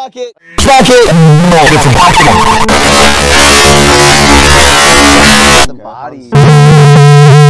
bucket. Bucket. It's a bucket. The body.